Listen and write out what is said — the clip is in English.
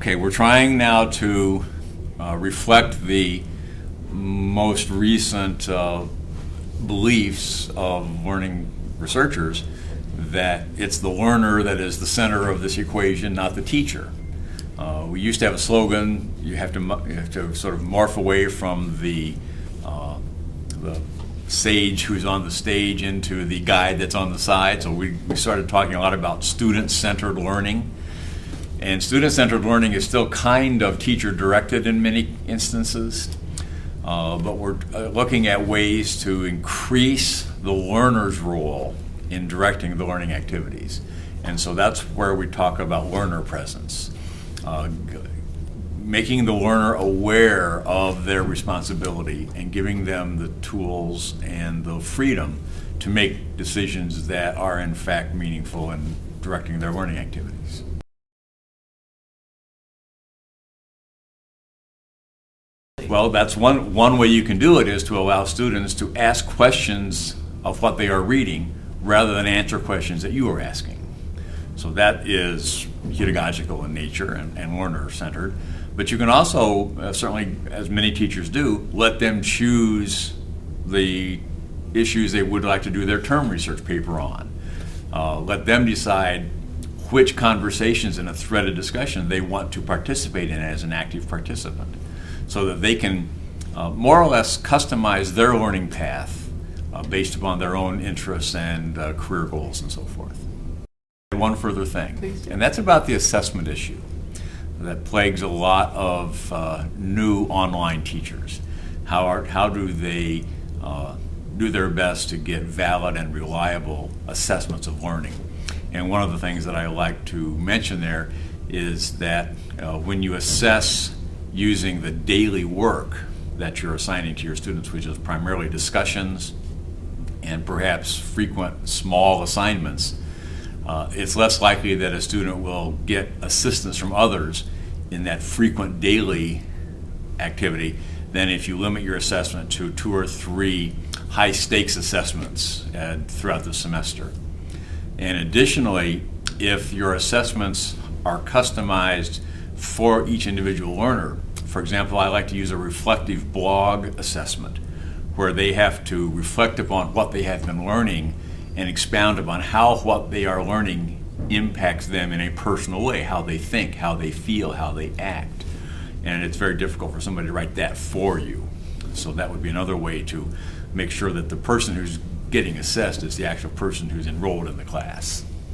Okay, we're trying now to uh, reflect the most recent uh, beliefs of learning researchers that it's the learner that is the center of this equation, not the teacher. Uh, we used to have a slogan, you have to, you have to sort of morph away from the, uh, the sage who's on the stage into the guide that's on the side. So we, we started talking a lot about student-centered learning. And student-centered learning is still kind of teacher-directed in many instances. Uh, but we're uh, looking at ways to increase the learner's role in directing the learning activities. And so that's where we talk about learner presence. Uh, making the learner aware of their responsibility and giving them the tools and the freedom to make decisions that are in fact meaningful in directing their learning activities. Well, that's one, one way you can do it is to allow students to ask questions of what they are reading rather than answer questions that you are asking. So that is pedagogical in nature and, and learner-centered. But you can also, uh, certainly as many teachers do, let them choose the issues they would like to do their term research paper on. Uh, let them decide which conversations in a threaded discussion they want to participate in as an active participant so that they can uh, more or less customize their learning path uh, based upon their own interests and uh, career goals and so forth. One further thing, and that's about the assessment issue that plagues a lot of uh, new online teachers. How, are, how do they uh, do their best to get valid and reliable assessments of learning? And one of the things that I like to mention there is that uh, when you assess using the daily work that you're assigning to your students, which is primarily discussions and perhaps frequent small assignments, uh, it's less likely that a student will get assistance from others in that frequent daily activity than if you limit your assessment to two or three high stakes assessments uh, throughout the semester. And additionally, if your assessments are customized for each individual learner, for example, I like to use a reflective blog assessment where they have to reflect upon what they have been learning and expound upon how what they are learning impacts them in a personal way, how they think, how they feel, how they act. And it's very difficult for somebody to write that for you. So that would be another way to make sure that the person who's getting assessed is the actual person who's enrolled in the class.